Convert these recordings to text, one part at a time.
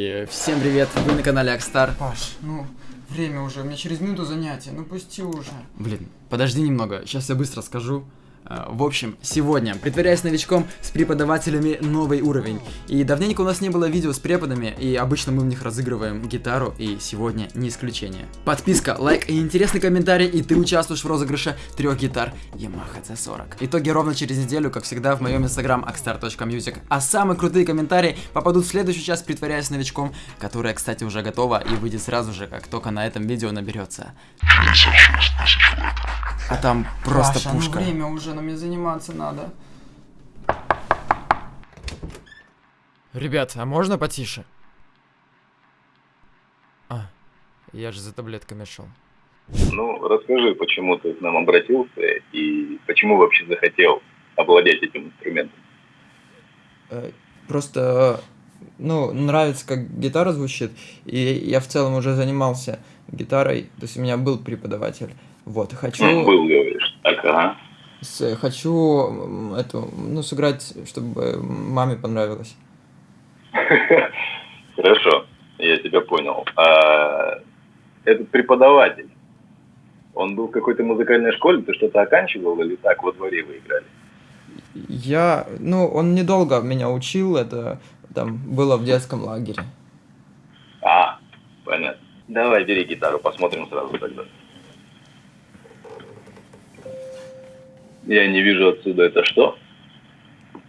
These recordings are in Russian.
ребятки, всем привет, вы на канале Акстар. Паш, ну, время уже, у меня через минуту занятия, ну пусти уже. Блин, подожди немного, сейчас я быстро скажу. А, в общем, сегодня, притворяясь новичком, с преподавателями новый уровень. И давненько у нас не было видео с преподами, и обычно мы в них разыгрываем гитару, и сегодня не исключение. Подписка, лайк и интересный комментарий, и ты участвуешь в розыгрыше трех гитар Yamaha C40. Итоги ровно через неделю, как всегда, в моем инстаграм akstar.music. А самые крутые комментарии попадут в следующую часть, притворяясь новичком, которая, кстати, уже готова и выйдет сразу же, как только на этом видео наберется. А там просто Паша, пушка. ну время уже, мне заниматься надо. Ребят, а можно потише? А, я же за таблетками шел. Ну, расскажи, почему ты к нам обратился и почему вообще захотел овладеть этим инструментом. Э, Просто, ну, нравится, как гитара звучит, и я в целом уже занимался гитарой, то есть у меня был преподаватель. Вот, хочу... Ну, был, говоришь. Так, ага. С- хочу м, эту, ну, сыграть, чтобы маме понравилось. Хорошо, я тебя понял. А, этот преподаватель, он был в какой-то музыкальной школе, ты что-то оканчивал или так во дворе вы играли? Я, ну, он недолго меня учил, это там было в детском лагере. А, понятно. Давай, бери гитару, посмотрим сразу тогда. Я не вижу отсюда это что?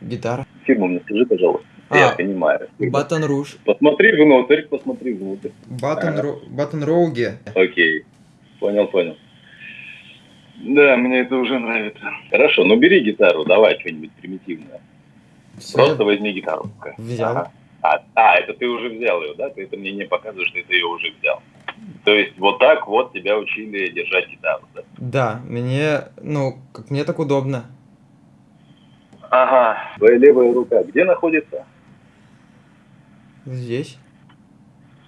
Гитара. Фирму мне скажи, пожалуйста. А, Я понимаю. Батон Руж. Посмотри внутрь, посмотри внутрь. Батон, Ро... Батон Роуги. Окей. Понял, понял. Да, мне это уже нравится. Хорошо, ну бери гитару, давай что-нибудь примитивное. Всё, Просто возьми гитару. Взял. Ага. А, а, это ты уже взял ее, да? Ты это мне не показываешь, что ты ее уже взял. То есть вот так вот тебя учили держать гитару, да? Да, мне, ну, как мне так удобно. Ага. Твоя левая рука где находится? Здесь.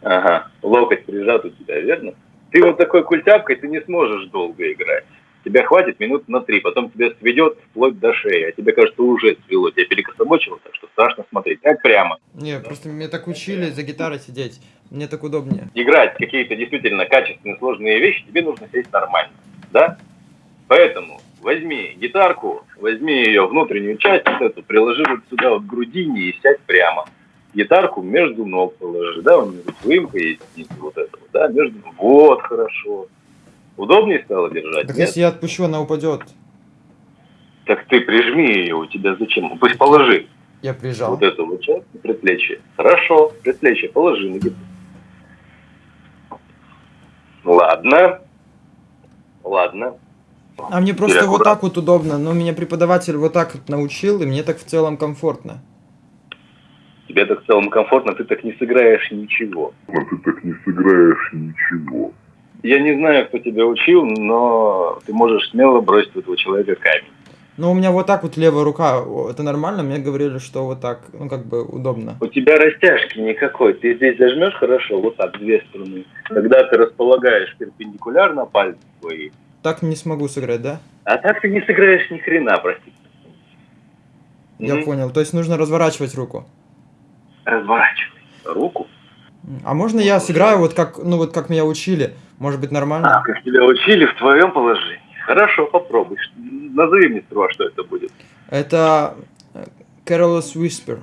Ага. Локоть прижат у тебя, верно? Ты вот такой культяпкой, ты не сможешь долго играть. Тебя хватит минут на три, потом тебя сведет вплоть до шеи, а тебе кажется уже свело, тебя перекособочило, так что страшно смотреть. Так прямо. Не, просто меня так учили за гитарой сидеть. Мне так удобнее. играть какие-то действительно качественные сложные вещи, тебе нужно сесть нормально, да? Поэтому возьми гитарку, возьми ее внутреннюю часть, вот эту, приложи вот сюда вот к грудине и сядь прямо. Гитарку между ног положи, да, у нее тут выемка есть снизу вот этого, да, между... Вот, хорошо. Удобнее стало держать? Так Нет? если я отпущу, она упадет. Так ты прижми ее, у тебя зачем? Пусть положи Я прижал. вот эту вот часть предплечье. Хорошо, предплечье положи на гитару. Ладно. Ладно. А мне просто Теперь вот так вот удобно. Но меня преподаватель вот так вот научил, и мне так в целом комфортно. Тебе так в целом комфортно, ты так не сыграешь ничего. но ты так не сыграешь ничего. Я не знаю, кто тебя учил, но ты можешь смело бросить в этого человека камень. Но у меня вот так вот левая рука, это нормально? Мне говорили, что вот так, ну как бы удобно. У тебя растяжки никакой. Ты здесь зажмешь хорошо, вот так, две струны. Когда ты располагаешь перпендикулярно пальцы свои, Так не смогу сыграть, да? а так ты не сыграешь ни хрена, простите. Я Мгм. понял. То есть нужно разворачивать руку. Разворачивай руку. А можно я сыграю вот как, ну вот как меня учили? Может быть А, нормально? как тебя учили в твоем положении. Хорошо, попробуй. Назови мне сперва, что это будет. Это э, Careless Whisper.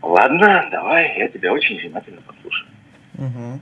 Ладно, давай, я тебя очень внимательно послушаю. Мгм.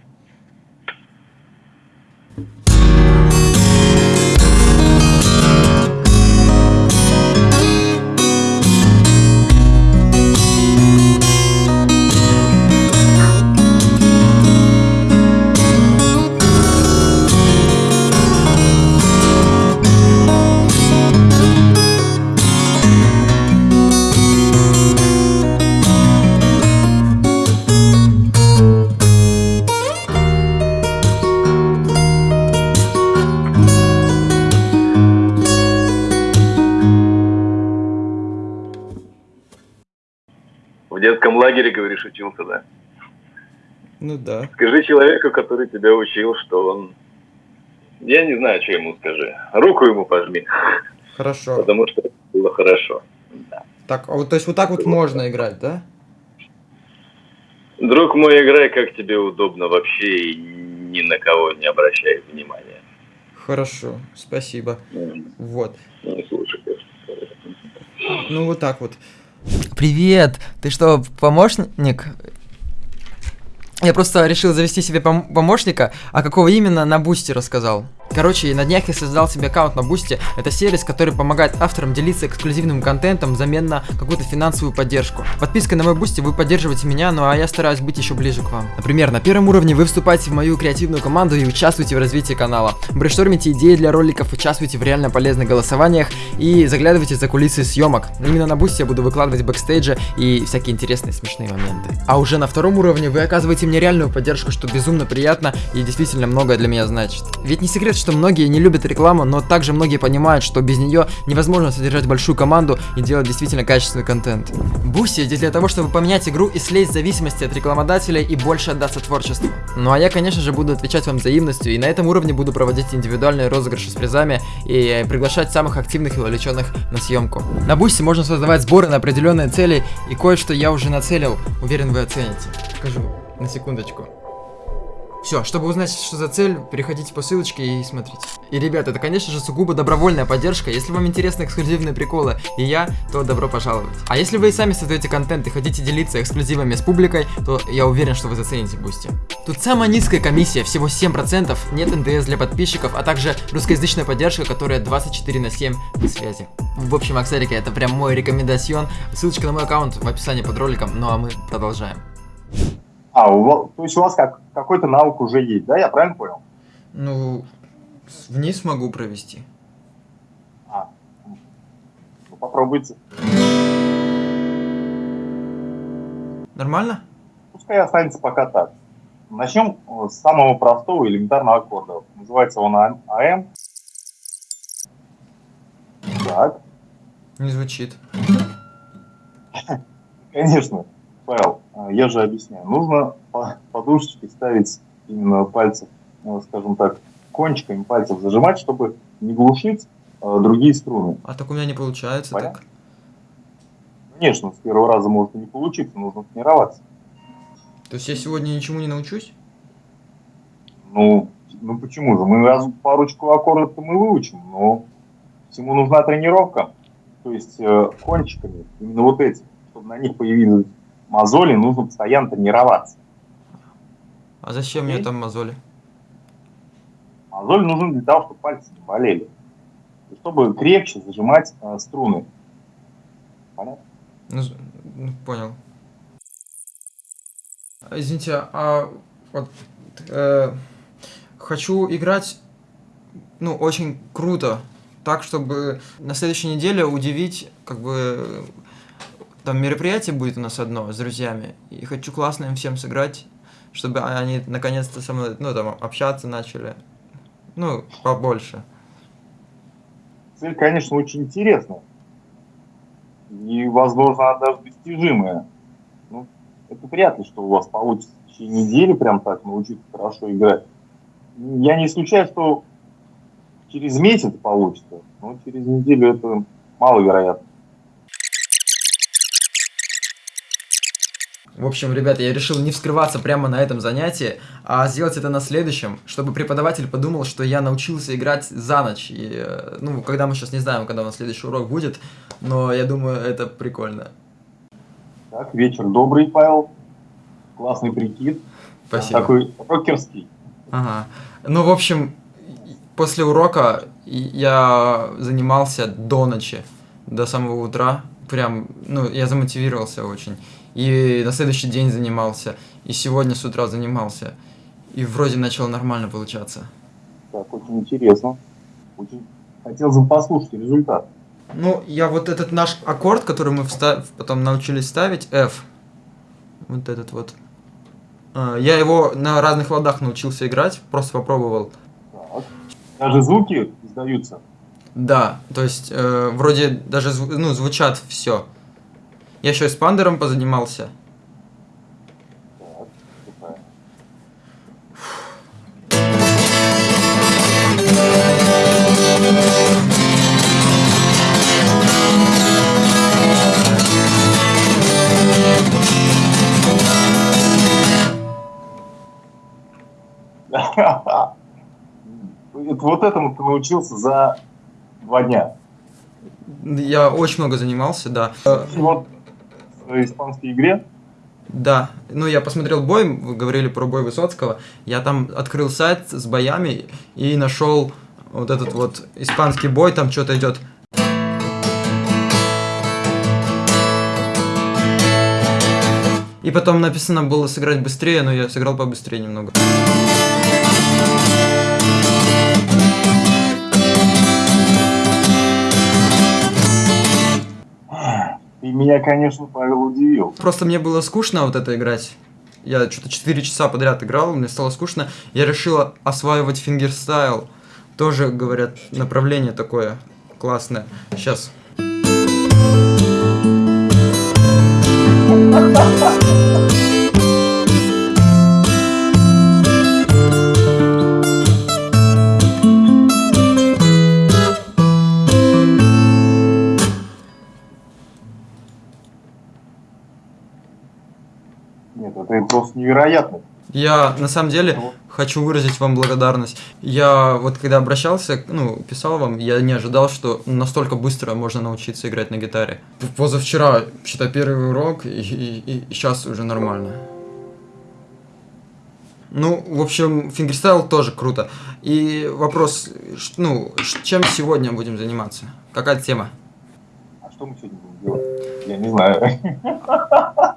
Да? Ну да. Скажи человеку, который тебя учил, что он... Я не знаю, что ему скажи. Руку ему пожми, Хорошо. потому что это было хорошо. Да. Так, а вот то есть вот так вот можно играть, да? Друг мой, играй как тебе удобно вообще и ни на кого не обращай внимания. Хорошо, спасибо. М, Вот. Не слушай. Ну вот так вот. Привет! Ты что, помощник? Я просто решил завести себе пом- помощника, а какого именно на Boosty рассказал. Короче, на днях я создал себе аккаунт на Boosty. Это сервис, который помогает авторам делиться эксклюзивным контентом взамен на какую-то финансовую поддержку. Подпиской на мой Boosty вы поддерживаете меня, ну а я стараюсь быть еще ближе к вам. Например, на первом уровне вы вступаете в мою креативную команду и участвуете в развитии канала. Брейнштормите идеи для роликов, участвуйте в реально полезных голосованиях и заглядывайте за кулисы съемок. Именно на Boosty я буду выкладывать бэкстейджи и всякие интересные смешные моменты. А уже на втором уровне вы оказываете мне реальную поддержку, что безумно приятно и действительно многое для меня значит. Ведь не секрет, что многие не любят рекламу, но также многие понимают, что без нее невозможно содержать большую команду и делать действительно качественный контент. Boosty здесь для того, чтобы поменять игру и слезть зависимости от рекламодателя и больше отдаться творчеству. Ну а я, конечно же, буду отвечать вам взаимностью и на этом уровне буду проводить индивидуальные розыгрыши с призами и приглашать самых активных и вовлеченных на съемку. На Boosty можно создавать сборы на определенные цели и кое-что я уже нацелил, уверен вы оцените. Покажу на секундочку. Все, чтобы узнать, что за цель, переходите по ссылочке и смотрите. И, ребята, это, конечно же, сугубо добровольная поддержка. Если вам интересны эксклюзивные приколы и я, то добро пожаловать. А если вы и сами создаете контент и хотите делиться эксклюзивами с публикой, то я уверен, что вы зацените Boosty. Тут самая низкая комиссия, всего 7%, нет НДС для подписчиков, а также русскоязычная поддержка, которая 24 на 7 на связи. В общем, Аксарики, это прям мой рекомендацион. Ссылочка на мой аккаунт в описании под роликом, ну а мы продолжаем. А, у вас, то есть у вас как, какой-то навык уже есть, да? Я правильно понял? Ну, вниз могу провести. А, ну, попробуйте. Нормально? Пускай останется пока так. Начнем э, с самого простого элементарного аккорда. Называется он А- АМ. Так, Не звучит. конечно, Павел, я же объясняю. Нужно по- подушечки ставить именно пальцев, ну, скажем так, кончиками пальцев зажимать, чтобы не глушить э, другие струны. А так у меня не получается Понятно. так. Конечно, с первого раза может и не получиться, нужно тренироваться. То есть я сегодня ничему не научусь? Ну, ну почему же? Мы раз парочку аккордов мы выучим, но всему нужна тренировка. То есть э, кончиками, именно вот эти, чтобы на них появились мозоли, нужно постоянно тренироваться. А зачем мне Окей. там мозоли? Мозоль нужен для того, чтобы пальцы не болели. И чтобы крепче зажимать э, струны. Понятно? Ну, ну, понял. Извините, а вот э, хочу играть, ну, очень круто, так, чтобы на следующей неделе удивить, как бы, там мероприятие будет у нас одно с друзьями, и хочу классно им всем сыграть, чтобы они наконец-то со мной, ну, там, общаться начали, ну, побольше. Цель, конечно, очень интересная. И, возможно, она даже достижимая. Ну, это ли, что у вас получится в течение недели прям так научиться хорошо играть. Я не исключаю, что через месяц получится, но через неделю это маловероятно. В общем, ребята, я решил не вскрываться прямо на этом занятии, а сделать это на следующем, чтобы преподаватель подумал, что я научился играть за ночь. И, э, ну, когда мы сейчас не знаем, когда у нас следующий урок будет, но я думаю, это прикольно. Так, вечер добрый, Павел. Классный прикид. Спасибо. Такой рокерский. Ага. Ну, в общем, после урока я занимался до ночи, до самого утра. Прям, ну, я замотивировался очень. И на следующий день занимался, и сегодня с утра занимался. И вроде начало нормально получаться. Так, очень интересно. Очень хотелось бы послушать результат. Ну, я вот этот наш аккорд, который мы вста- потом научились ставить, F, вот этот вот, а, я его на разных ладах научился играть, просто попробовал. Так. Даже звуки издаются. Да, то есть э, вроде даже ну, звучат все. Я еще и с пандером позанимался. Вот этому ты научился за два дня. Я очень много занимался, да. Вот испанской игре Да, ну я посмотрел бой, вы говорили про бой Высоцкого, я там открыл сайт с боями и нашел вот этот вот испанский бой, там что-то идет. И потом написано было сыграть быстрее, но я сыграл побыстрее немного. Меня, конечно, Павел удивил. Просто мне было скучно вот это играть. Я что-то 4 часа подряд играл, мне стало скучно. Я решил осваивать фингерстайл. Тоже, говорят, направление такое классное. Сейчас. Нет, это просто невероятно. Я на самом деле хочу выразить вам благодарность. Я вот когда обращался, ну, писал вам, я не ожидал, что настолько быстро можно научиться играть на гитаре. Позавчера, считай, первый урок, и, и, и сейчас уже нормально. Ну, в общем, фингерстайл тоже круто. И вопрос, ну, чем сегодня будем заниматься? Какая тема? А что мы сегодня будем делать? Я не знаю.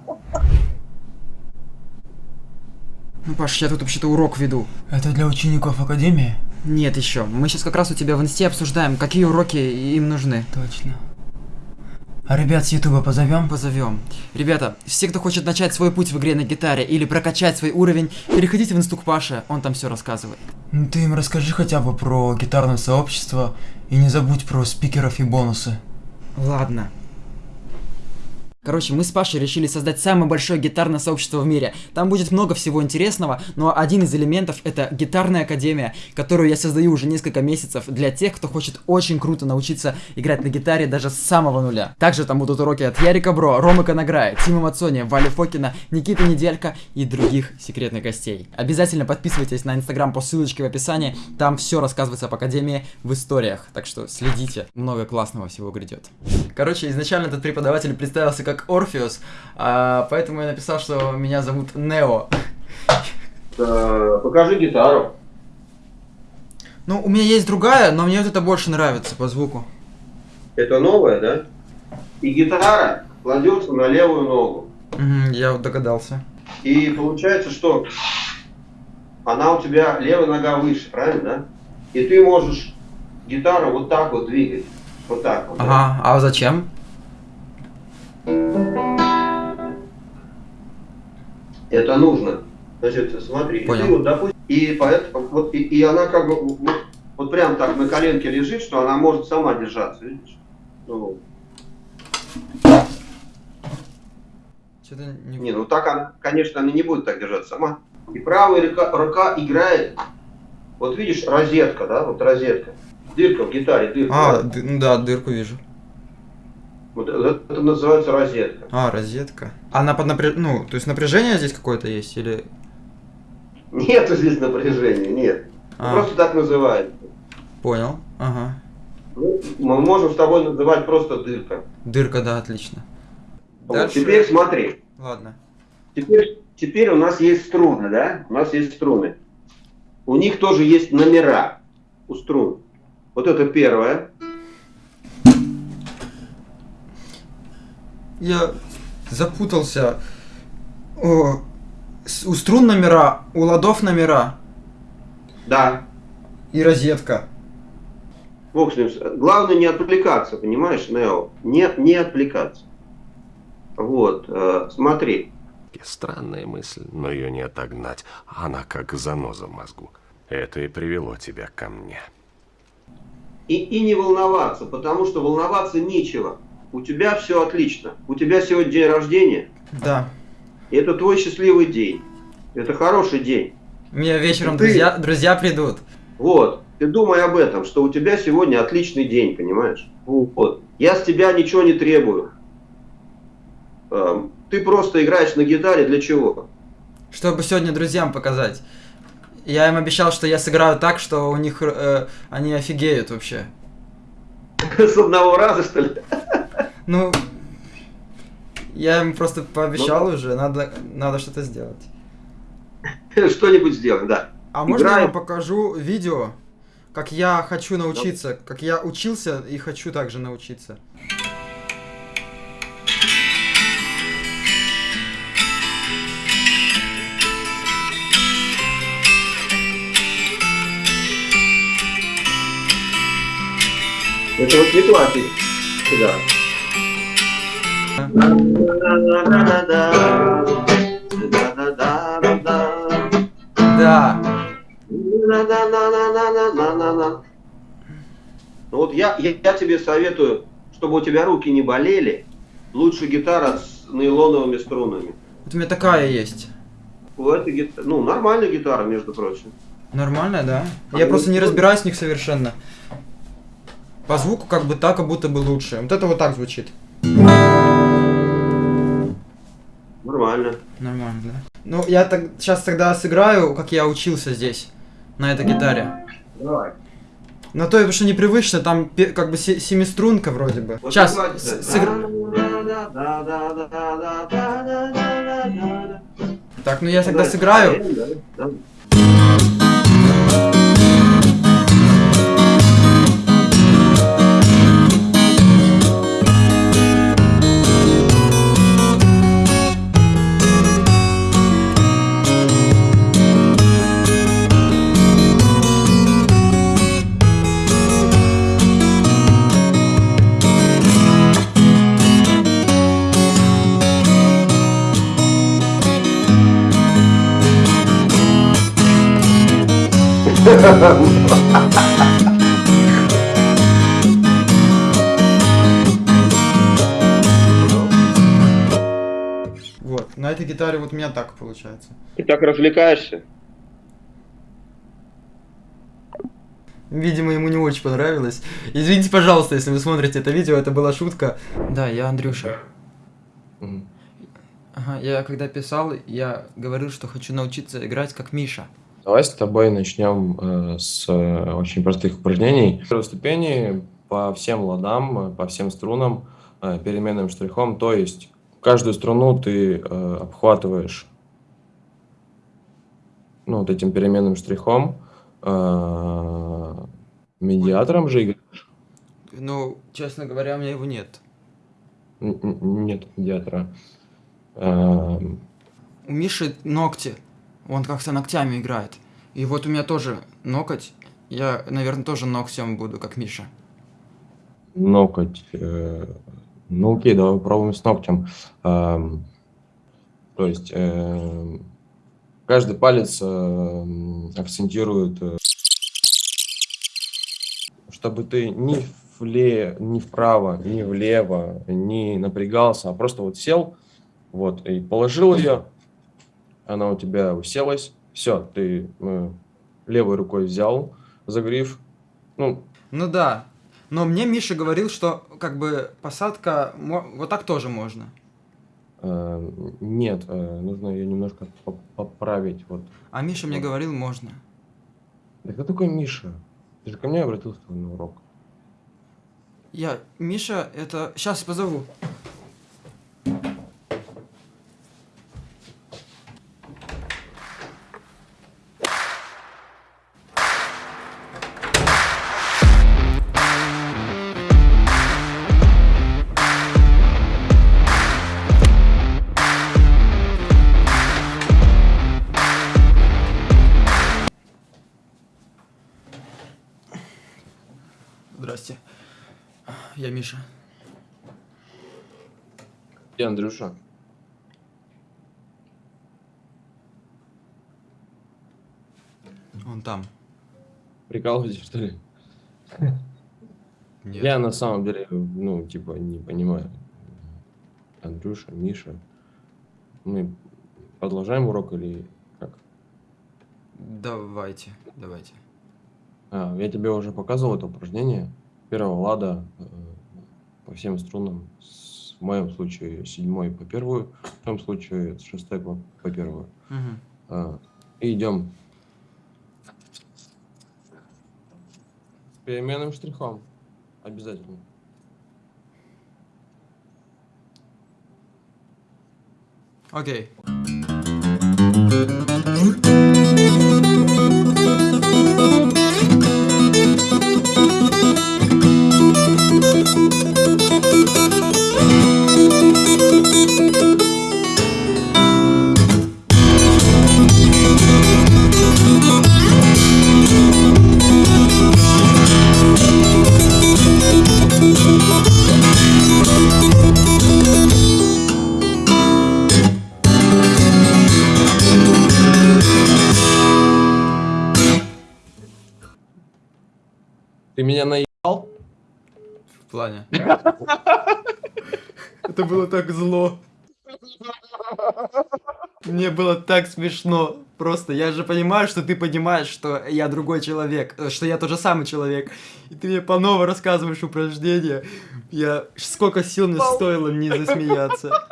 Ну, Паш, я тут вообще-то урок веду. Это для учеников Академии? Нет еще. Мы сейчас как раз у тебя в инсте обсуждаем, какие уроки им нужны. Точно. А ребят с Ютуба позовем? Позовем. Ребята, все, кто хочет начать свой путь в игре на гитаре или прокачать свой уровень, переходите в инсту к Паше, он там все рассказывает. Ну, Ты им расскажи хотя бы про гитарное сообщество и не забудь про спикеров и бонусы. Ладно. Короче, мы с Пашей решили создать самое большое гитарное сообщество в мире. Там будет много всего интересного, но один из элементов это гитарная академия, которую я создаю уже несколько месяцев для тех, кто хочет очень круто научиться играть на гитаре даже с самого нуля. Также там будут уроки от Ярика Бро, Ромы Конограя, Тима Мацони, Вали Фокина, Никиты Неделька и других секретных гостей. Обязательно подписывайтесь на инстаграм по ссылочке в описании, там все рассказывается об академии в историях, так что следите, много классного всего грядет. Короче, изначально этот преподаватель представился как Орфеус, а, поэтому я написал, что меня зовут Нео. Покажи гитару. Ну, у меня есть другая, но мне вот это больше нравится по звуку. Это новая, да? И гитара кладется на левую ногу. Мгм, я вот догадался. И получается, что она у тебя левая нога выше, правильно, да? И ты можешь гитару вот так вот двигать. Вот так вот. да? Ага, а зачем? Это нужно. Значит, смотри, и Понял. ты вот, допустим, и поэтому, вот, и, и она как бы вот, вот прям так на коленке лежит, что она может сама держаться, видишь? Ну, Что-то не... Не, ну так она, конечно, она не будет так держаться сама. И правая рука, рука играет. Вот видишь, розетка, да, вот розетка. Дырка в гитаре, дырка. А, да? ну да, дырку вижу. Вот это, это называется розетка. А, розетка. Она под напряж... Ну, то есть напряжение здесь какое-то есть или... Нету здесь напряжения, нет. А, Просто так называют. понял. Ага. Ну, Мы можем с тобой называть просто дырка. Дырка, да, отлично. Вот, Дальше- теперь смотри. Ладно. Теперь, теперь у нас есть струны, да? У нас есть струны. У них тоже есть номера у струн. Вот это первое. Я запутался. О, с- у струн номера, у ладов номера Да. и розетка. Бог с ним. Главное не отвлекаться, понимаешь, Нео? Не, не отвлекаться. Вот, э, смотри. Странная мысль, но ее не отогнать. Она как заноза в мозгу. Это и привело тебя ко мне. И, и не волноваться, потому что волноваться нечего. У тебя все отлично. У тебя сегодня день рождения. Да. И это твой счастливый день. Это хороший день. У меня вечером Ты- друзья, друзья придут. Вот. Ты думай об этом, что у тебя сегодня отличный день, понимаешь? Вот. Я с тебя ничего не требую. Эм, Ты просто играешь на гитаре для чего? Чтобы сегодня друзьям показать. Я им обещал, что я сыграю так, что у них э, они офигеют вообще. С одного раза, что ли? Ну, я им просто пообещал Ну, уже, надо, надо что-то сделать. Что-нибудь сделаем, да. А можно я Играем. вам покажу видео, как я хочу научиться, как я учился и хочу также научиться. Это вот не классик. Да. Да. Ну вот я, я, я тебе советую, чтобы у тебя руки не болели, лучше гитара с нейлоновыми струнами. Вот у меня такая есть. У этой гит- Ну, нормальная гитара, между прочим. Нормально, да? Я просто не разбираюсь в них совершенно. По звуку как бы так, как будто бы лучше. Вот это вот так звучит. Нормально. Нормально, да? Ну, я так сейчас тогда сыграю, как я учился здесь, на этой гитаре. Давай. Но то, потому что непривычно, там как бы се- семиструнка вроде бы. Вот Сейчас, давайте, с- да. сыгр- Так, ну я тогда сыграю. Вот, на этой гитаре вот у меня так получается. Ты так развлекаешься? Видимо, ему не очень понравилось. Извините, пожалуйста, если вы смотрите это видео, это была шутка. Да, я Андрюша. Ага, я когда писал, я говорил, что хочу научиться играть как Миша. Давай с тобой начнем э, с э, очень простых упражнений. Первой ступени по всем ладам, по всем струнам, э, переменным штрихом. То есть каждую струну ты э, обхватываешь ну, вот этим переменным штрихом. э, медиатором же играешь? Ну, честно говоря, у меня его нет. Н- н- Нет медиатора. Эм, У Миши ногти. Он как-то ногтями играет. И вот у меня тоже ноготь. Я, наверное, тоже ногтем буду, как Миша. Ноготь. э, Ну окей, давай попробуем с ногтем. Эм, То есть эм, каждый палец эм, акцентирует, э, чтобы ты ни вле, ни вправо, ни влево не напрягался, а просто вот сел, вот, и положил ее, она у тебя уселась, все, ты э, левой рукой взял за гриф, ну, Ну да. Но мне Миша говорил, что как бы посадка вот так тоже можно. Э, Нет, э, нужно ее немножко по- поправить. Вот. А Миша мне Вот. говорил, можно. Да кто такой Миша? Ты же ко мне обратился на урок. Я, Миша, это... Сейчас позову. Миша. Где Андрюша? Он там. Прикалываетесь, что ли? Нет. Я на самом деле, ну, типа, не понимаю. Андрюша, Миша. Мы продолжаем урок или как? Давайте, давайте. А, я тебе уже показывал это упражнение. Первого лада э, по всем струнам, с, в моем случае седьмой по первую, в том случае с шестой по, по первую. Угу. А, и идем переменным штрихом, обязательно. Окей. Okay. В плане. Это было так зло. Мне было так смешно. Просто я же понимаю, что ты понимаешь, что я другой человек, э, что я тот же самый человек. И ты мне по новому рассказываешь упражнения. Я... Сколько сил мне стоило не засмеяться.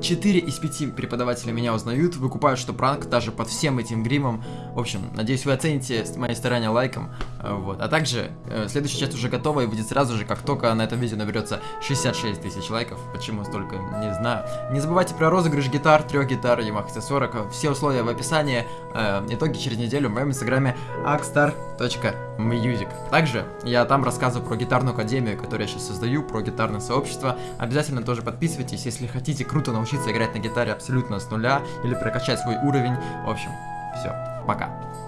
4 из 5 преподавателей меня узнают, выкупают, что пранк даже под всем этим гримом. В общем, надеюсь, вы оцените мои старания лайком. Э, Вот. А также, э, следующая часть уже готова и выйдет сразу же, как только на этом видео наберется 66 тысяч лайков. Почему столько, не знаю. Не забывайте про розыгрыш гитар, трех гитар Yamaha C40. Все условия в описании. Э, Итоги через неделю в моем инстаграме akstar.music. Также я там рассказываю про гитарную академию, которую я сейчас создаю, про гитарное сообщество. Обязательно тоже подписывайтесь, если хотите круто научиться играть на гитаре абсолютно с нуля или прокачать свой уровень. В общем, все, пока.